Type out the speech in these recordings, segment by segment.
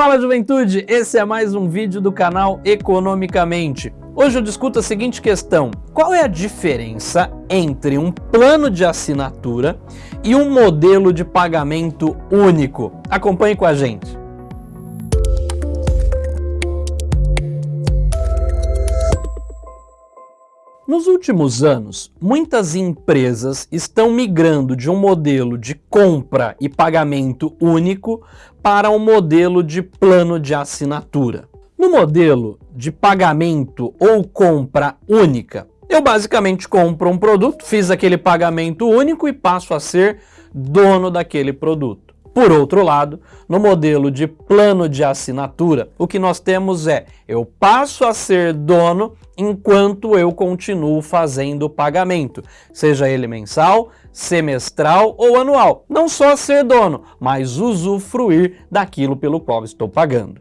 Fala juventude, esse é mais um vídeo do canal Economicamente. Hoje eu discuto a seguinte questão, qual é a diferença entre um plano de assinatura e um modelo de pagamento único? Acompanhe com a gente. Nos últimos anos, muitas empresas estão migrando de um modelo de compra e pagamento único para um modelo de plano de assinatura. No modelo de pagamento ou compra única, eu basicamente compro um produto, fiz aquele pagamento único e passo a ser dono daquele produto. Por outro lado, no modelo de plano de assinatura, o que nós temos é, eu passo a ser dono enquanto eu continuo fazendo o pagamento, seja ele mensal, semestral ou anual. Não só ser dono, mas usufruir daquilo pelo qual estou pagando.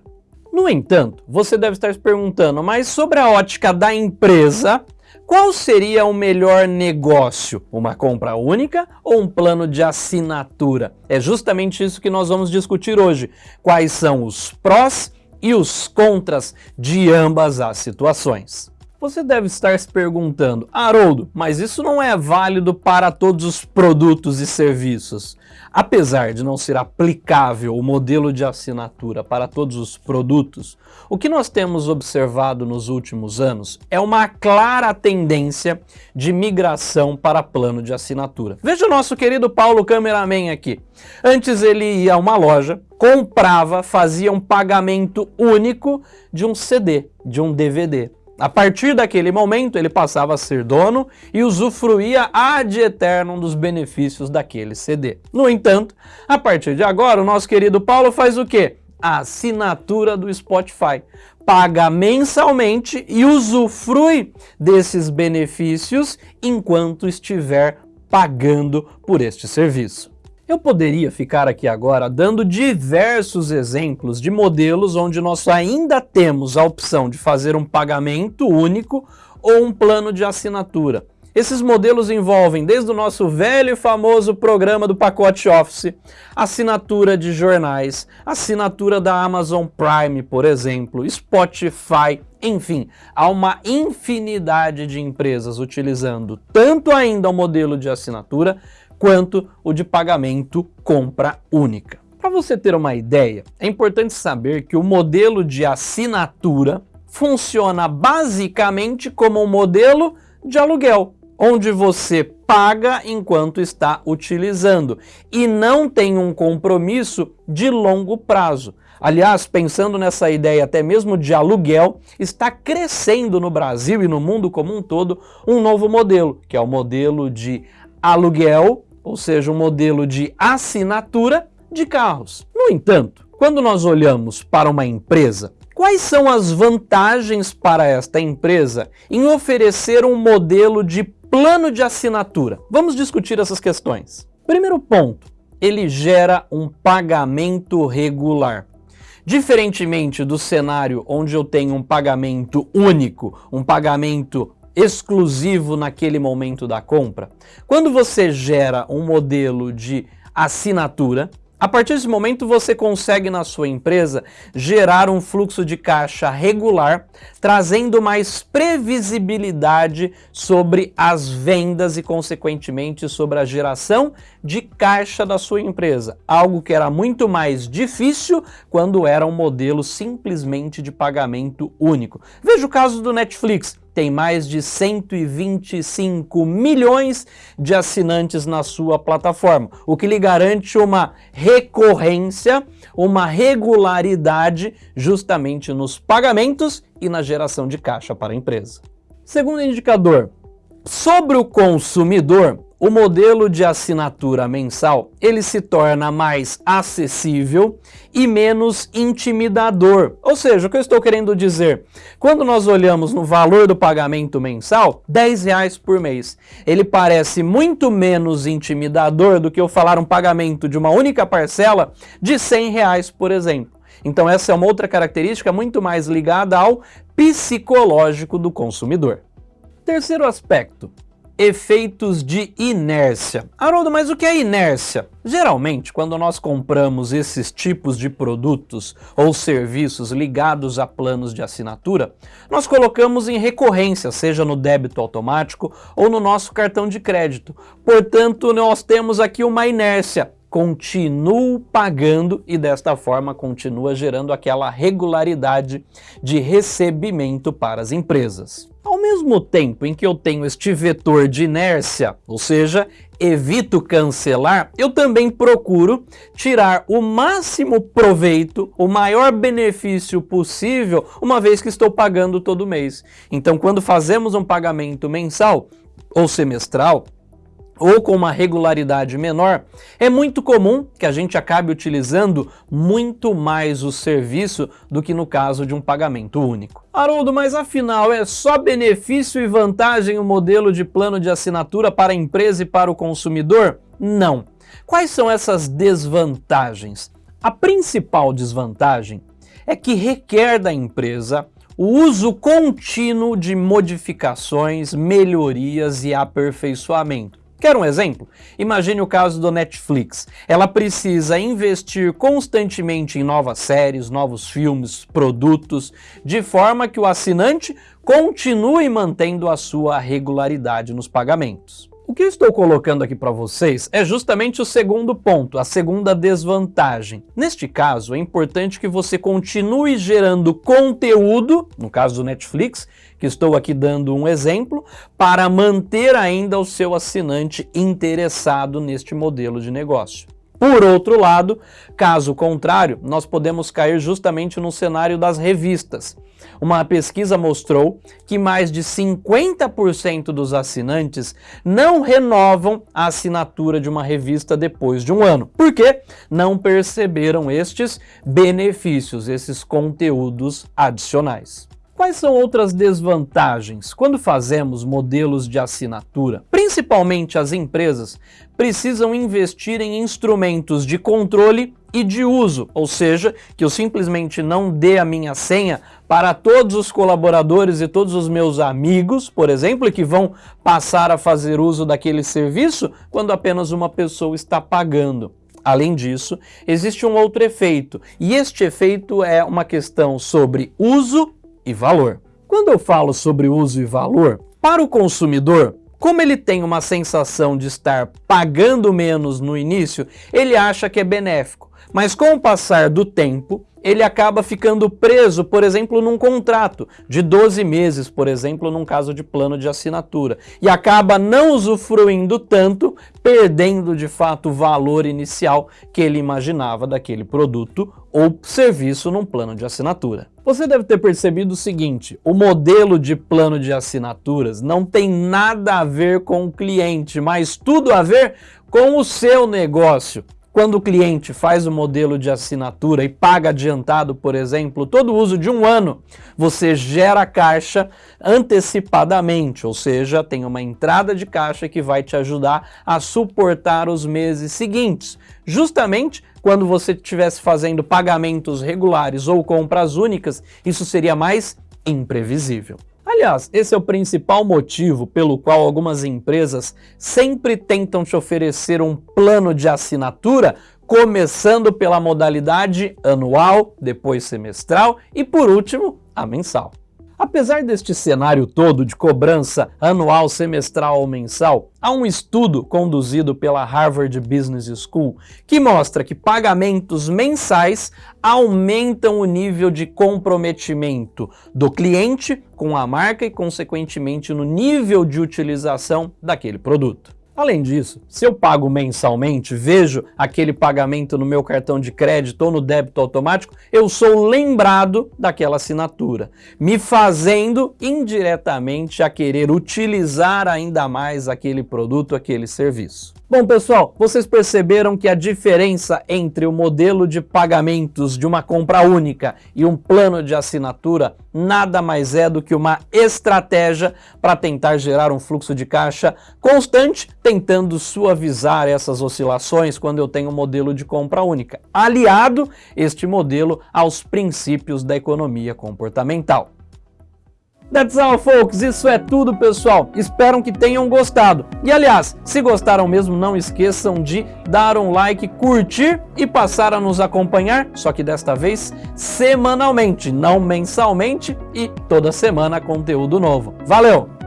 No entanto, você deve estar se perguntando, mas sobre a ótica da empresa, qual seria o melhor negócio? Uma compra única ou um plano de assinatura? É justamente isso que nós vamos discutir hoje. Quais são os prós e os contras de ambas as situações? Você deve estar se perguntando, Haroldo, mas isso não é válido para todos os produtos e serviços. Apesar de não ser aplicável o modelo de assinatura para todos os produtos, o que nós temos observado nos últimos anos é uma clara tendência de migração para plano de assinatura. Veja o nosso querido Paulo Cameraman aqui. Antes ele ia a uma loja, comprava, fazia um pagamento único de um CD, de um DVD. A partir daquele momento, ele passava a ser dono e usufruía ad eterno dos benefícios daquele CD. No entanto, a partir de agora, o nosso querido Paulo faz o quê? A assinatura do Spotify. Paga mensalmente e usufrui desses benefícios enquanto estiver pagando por este serviço. Eu poderia ficar aqui agora dando diversos exemplos de modelos onde nós ainda temos a opção de fazer um pagamento único ou um plano de assinatura. Esses modelos envolvem desde o nosso velho e famoso programa do pacote Office, assinatura de jornais, assinatura da Amazon Prime, por exemplo, Spotify, enfim, há uma infinidade de empresas utilizando tanto ainda o modelo de assinatura quanto o de pagamento compra única. Para você ter uma ideia, é importante saber que o modelo de assinatura funciona basicamente como um modelo de aluguel, onde você paga enquanto está utilizando e não tem um compromisso de longo prazo. Aliás, pensando nessa ideia até mesmo de aluguel, está crescendo no Brasil e no mundo como um todo um novo modelo, que é o modelo de aluguel ou seja, um modelo de assinatura de carros. No entanto, quando nós olhamos para uma empresa, quais são as vantagens para esta empresa em oferecer um modelo de plano de assinatura? Vamos discutir essas questões. Primeiro ponto, ele gera um pagamento regular. Diferentemente do cenário onde eu tenho um pagamento único, um pagamento exclusivo naquele momento da compra. Quando você gera um modelo de assinatura, a partir desse momento você consegue na sua empresa gerar um fluxo de caixa regular, trazendo mais previsibilidade sobre as vendas e consequentemente sobre a geração de caixa da sua empresa, algo que era muito mais difícil quando era um modelo simplesmente de pagamento único. Veja o caso do Netflix, tem mais de 125 milhões de assinantes na sua plataforma, o que lhe garante uma recorrência, uma regularidade justamente nos pagamentos e na geração de caixa para a empresa. Segundo indicador, sobre o consumidor, o modelo de assinatura mensal ele se torna mais acessível e menos intimidador. Ou seja, o que eu estou querendo dizer, quando nós olhamos no valor do pagamento mensal, 10 reais por mês, ele parece muito menos intimidador do que eu falar um pagamento de uma única parcela de 100 reais, por exemplo. Então essa é uma outra característica muito mais ligada ao psicológico do consumidor. Terceiro aspecto, efeitos de inércia. Haroldo, mas o que é inércia? Geralmente, quando nós compramos esses tipos de produtos ou serviços ligados a planos de assinatura, nós colocamos em recorrência, seja no débito automático ou no nosso cartão de crédito. Portanto, nós temos aqui uma inércia, continuo pagando e desta forma continua gerando aquela regularidade de recebimento para as empresas. Ao mesmo tempo em que eu tenho este vetor de inércia, ou seja, evito cancelar, eu também procuro tirar o máximo proveito, o maior benefício possível, uma vez que estou pagando todo mês. Então, quando fazemos um pagamento mensal ou semestral, ou com uma regularidade menor, é muito comum que a gente acabe utilizando muito mais o serviço do que no caso de um pagamento único. Haroldo, mas afinal é só benefício e vantagem o modelo de plano de assinatura para a empresa e para o consumidor? Não. Quais são essas desvantagens? A principal desvantagem é que requer da empresa o uso contínuo de modificações, melhorias e aperfeiçoamento. Quer um exemplo? Imagine o caso do Netflix. Ela precisa investir constantemente em novas séries, novos filmes, produtos, de forma que o assinante continue mantendo a sua regularidade nos pagamentos. O que eu estou colocando aqui para vocês é justamente o segundo ponto, a segunda desvantagem. Neste caso, é importante que você continue gerando conteúdo, no caso do Netflix, que estou aqui dando um exemplo, para manter ainda o seu assinante interessado neste modelo de negócio. Por outro lado, caso contrário, nós podemos cair justamente no cenário das revistas. Uma pesquisa mostrou que mais de 50% dos assinantes não renovam a assinatura de uma revista depois de um ano. Por quê? Não perceberam estes benefícios, esses conteúdos adicionais. Quais são outras desvantagens quando fazemos modelos de assinatura? Principalmente as empresas precisam investir em instrumentos de controle e de uso, ou seja, que eu simplesmente não dê a minha senha para todos os colaboradores e todos os meus amigos, por exemplo, que vão passar a fazer uso daquele serviço quando apenas uma pessoa está pagando. Além disso, existe um outro efeito, e este efeito é uma questão sobre uso e valor. Quando eu falo sobre uso e valor, para o consumidor, como ele tem uma sensação de estar pagando menos no início, ele acha que é benéfico. Mas com o passar do tempo, ele acaba ficando preso, por exemplo, num contrato de 12 meses, por exemplo, num caso de plano de assinatura, e acaba não usufruindo tanto, perdendo de fato o valor inicial que ele imaginava daquele produto ou serviço num plano de assinatura. Você deve ter percebido o seguinte, o modelo de plano de assinaturas não tem nada a ver com o cliente, mas tudo a ver com o seu negócio. Quando o cliente faz o modelo de assinatura e paga adiantado, por exemplo, todo o uso de um ano, você gera caixa antecipadamente, ou seja, tem uma entrada de caixa que vai te ajudar a suportar os meses seguintes. Justamente quando você estivesse fazendo pagamentos regulares ou compras únicas, isso seria mais imprevisível. Aliás, esse é o principal motivo pelo qual algumas empresas sempre tentam te oferecer um plano de assinatura, começando pela modalidade anual, depois semestral e por último, a mensal. Apesar deste cenário todo de cobrança anual, semestral ou mensal, há um estudo conduzido pela Harvard Business School que mostra que pagamentos mensais aumentam o nível de comprometimento do cliente com a marca e, consequentemente, no nível de utilização daquele produto. Além disso, se eu pago mensalmente, vejo aquele pagamento no meu cartão de crédito ou no débito automático, eu sou lembrado daquela assinatura, me fazendo indiretamente a querer utilizar ainda mais aquele produto, aquele serviço. Bom, pessoal, vocês perceberam que a diferença entre o modelo de pagamentos de uma compra única e um plano de assinatura nada mais é do que uma estratégia para tentar gerar um fluxo de caixa constante, tentando suavizar essas oscilações quando eu tenho um modelo de compra única, aliado este modelo aos princípios da economia comportamental. That's all, folks. Isso é tudo, pessoal. Espero que tenham gostado. E aliás, se gostaram mesmo, não esqueçam de dar um like, curtir e passar a nos acompanhar, só que desta vez semanalmente, não mensalmente e toda semana conteúdo novo. Valeu!